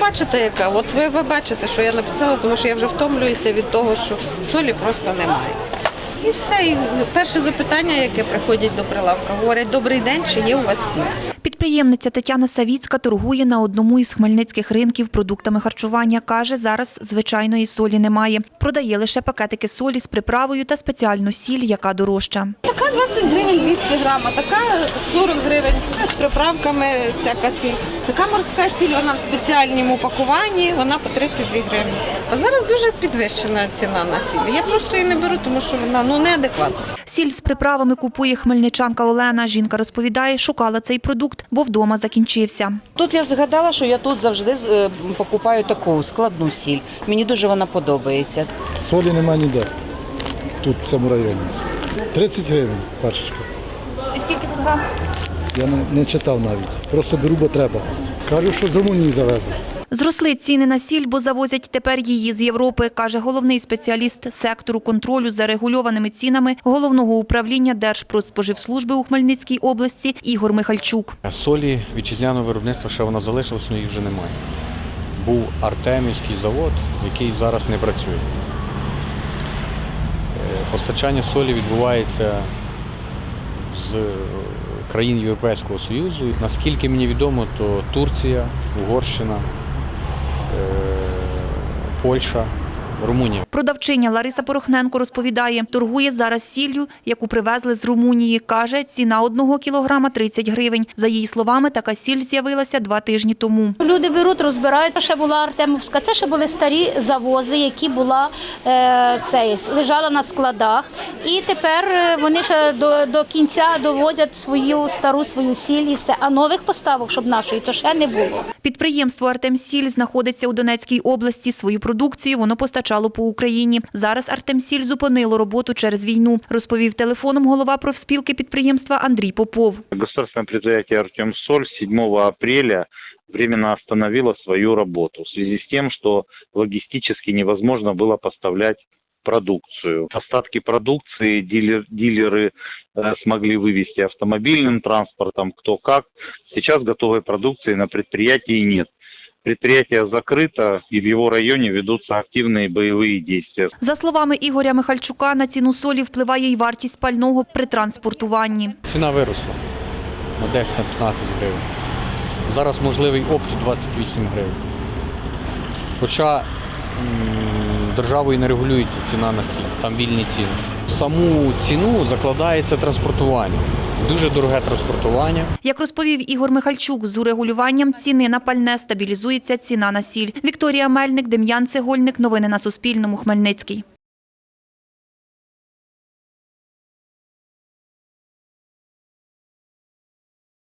бачите, яка. От ви, ви бачите, що я написала, тому що я вже втомлююся від того, що солі просто немає. І все. І перше запитання, яке приходять до прилавка, говорять, добрий день, чи є у вас сіль? Підприємниця Тетяна Савіцька торгує на одному із хмельницьких ринків продуктами харчування. Каже, зараз звичайної солі немає. Продає лише пакетики солі з приправою та спеціальну сіль, яка дорожча. Така 20 гривень 200 грам, а така 40 гривень з приправками всяка сіль. Така морська сіль, вона в спеціальному упакуванні, вона по 32 гривні. А зараз дуже підвищена ціна на сіль. Я просто її не беру, тому що вона ну неадекватна. Сіль з приправами купує хмельничанка Олена. Жінка розповідає, шукала цей продукт, бо вдома закінчився. Тут я згадала, що я тут завжди е, покупаю таку складну сіль. Мені дуже вона подобається. Солі нема ніде. Тут, в цьому районі. 30 гривень пачечка. І скільки тут грам? Я не, читав навіть. Просто беру, бо треба. Кажуть, що з Румунії завезли. Зросли ціни на сіль, бо завозять тепер її з Європи, каже головний спеціаліст сектору контролю за регульованими цінами головного управління Держпродспоживслужби у Хмельницькій області Ігор Михальчук. Солі вітчизняного виробництва ще вона залишилась, але їх вже немає. Був Артемівський завод, який зараз не працює. Е, Постачання солі відбувається з країн Європейського Союзу. Наскільки мені відомо, то Турція, Угорщина, Польща, Румунія. Продавчиня Лариса Порохненко розповідає, торгує зараз сіллю, яку привезли з Румунії. Каже, ціна одного кілограма 30 гривень. За її словами, така сіль з'явилася два тижні тому. Люди беруть, розбирають. Ще була Артемовська. Це ще були старі завози, які була е, цей, лежала на складах. І тепер е, вони ще до, до кінця довозять свою стару свою сіль і все. А нових поставок, щоб нашої, то ще не було. Підприємство Артемсіль знаходиться у Донецькій області. Свою продукцію воно постачало по Україні. Зараз Артемсіль зупинило роботу через війну, розповів телефоном голова профспілки підприємства Андрій Попов. Государственное предприятие «Артемсоль» 7 апреля временно остановило свою работу в связи с тем, что логистически невозможно было поставлять продукцию. Остатки продукции дилер- дилеры э, смогли вывести автомобильным транспортом, кто как. Сейчас готовой продукции на предприятии нет. Предприятие закрыто и в его районе ведутся активные боевые действия. За словами Ігоря Михальчука, на ціну солі впливає й вартість пального при транспортуванні. Ціна виросла на 10-15 гривень. Зараз можливий опт 28 гривень. Хоча м, державою не регулюється ціна на сіль, там вільні ціни. В Саму ціну закладається транспортування. Дуже дороге транспортування. Як розповів Ігор Михальчук, з урегулюванням ціни на пальне стабілізується ціна на сіль. Вікторія Мельник, Дем'ян Цегольник. Новини на Суспільному. Хмельницький.